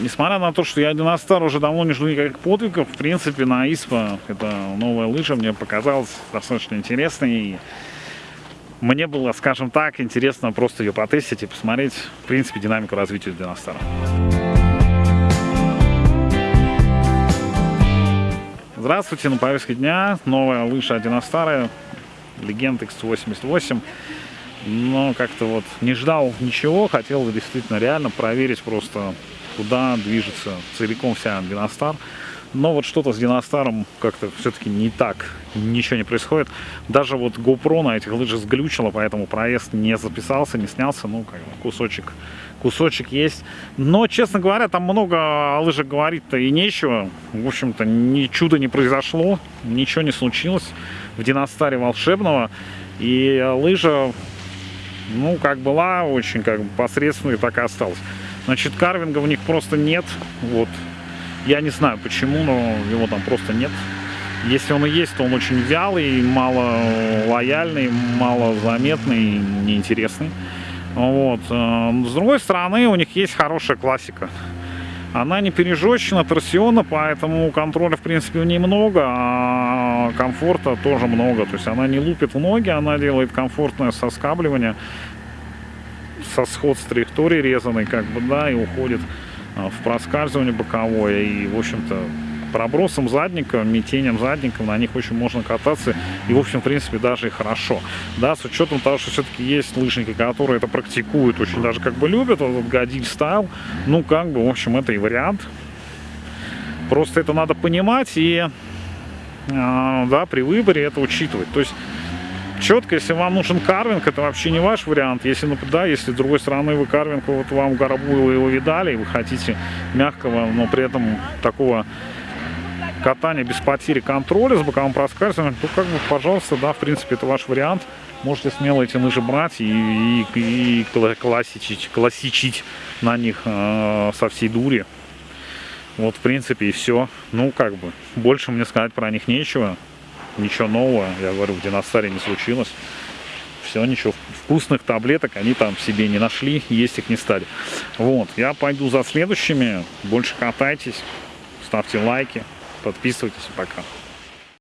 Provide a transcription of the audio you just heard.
несмотря на то, что я Династар уже давно не жду никаких подвигов, в принципе, на ИСПА, это новая лыжа, мне показалась достаточно интересной. И мне было, скажем так, интересно просто ее потестить и посмотреть, в принципе, динамику развития Династара. Здравствуйте, на повестке дня новая лыжа Династара, Legend X88 но как-то вот не ждал ничего, хотел действительно реально проверить просто, куда движется целиком вся Диностар. Но вот что-то с Диностаром как-то все-таки не так, ничего не происходит. Даже вот GoPro на этих лыжах сглючило, поэтому проезд не записался, не снялся. Ну, как бы кусочек, кусочек есть. Но, честно говоря, там много о лыжах говорить-то и нечего. В общем-то, ни чуда не произошло, ничего не случилось в Диностаре волшебного. И лыжа ну, как была, очень как бы посредственная, так и осталась. Значит, карвинга в них просто нет, вот. Я не знаю почему, но его там просто нет. Если он и есть, то он очень вялый, мало лояльный, мало заметный, неинтересный. Вот. Э, с другой стороны, у них есть хорошая классика. Она не пережечена, торсиона, поэтому контроля, в принципе, в ней много, а комфорта тоже много. То есть она не лупит в ноги, она делает комфортное соскабливание, со сход с траектории резаной, как бы, да, и уходит а, в проскальзывание боковое. И, в общем-то, пробросом задника, метением задника на них очень можно кататься. И, в общем, в принципе, даже и хорошо. Да, с учетом того, что все-таки есть лыжники, которые это практикуют, очень даже как бы любят, вот этот годиль стайл. Ну, как бы, в общем, это и вариант. Просто это надо понимать и, э, да, при выборе это учитывать. То есть четко, если вам нужен карвинг, это вообще не ваш вариант. Если, ну, да, если с другой стороны вы карвинг, вот вам горобу вы его видали, и вы хотите мягкого, но при этом такого катание без потери контроля с боковым проскальзыванием, то как бы, пожалуйста, да, в принципе, это ваш вариант. Можете смело эти лыжи брать и, и, и классичить, классичить на них э, со всей дури. Вот, в принципе, и все. Ну, как бы, больше мне сказать про них нечего. Ничего нового, я говорю, в Династаре не случилось. Все, ничего, вкусных таблеток они там себе не нашли, есть их не стали. Вот, я пойду за следующими. Больше катайтесь, ставьте лайки. Подписывайтесь. Пока.